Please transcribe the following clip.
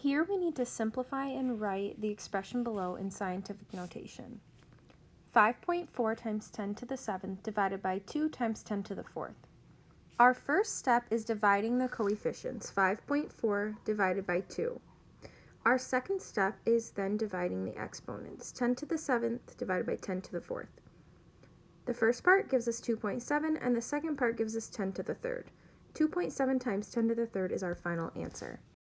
Here we need to simplify and write the expression below in scientific notation. 5.4 times 10 to the 7th divided by 2 times 10 to the 4th. Our first step is dividing the coefficients, 5.4 divided by 2. Our second step is then dividing the exponents, 10 to the 7th divided by 10 to the 4th. The first part gives us 2.7 and the second part gives us 10 to the 3rd. 2.7 times 10 to the 3rd is our final answer.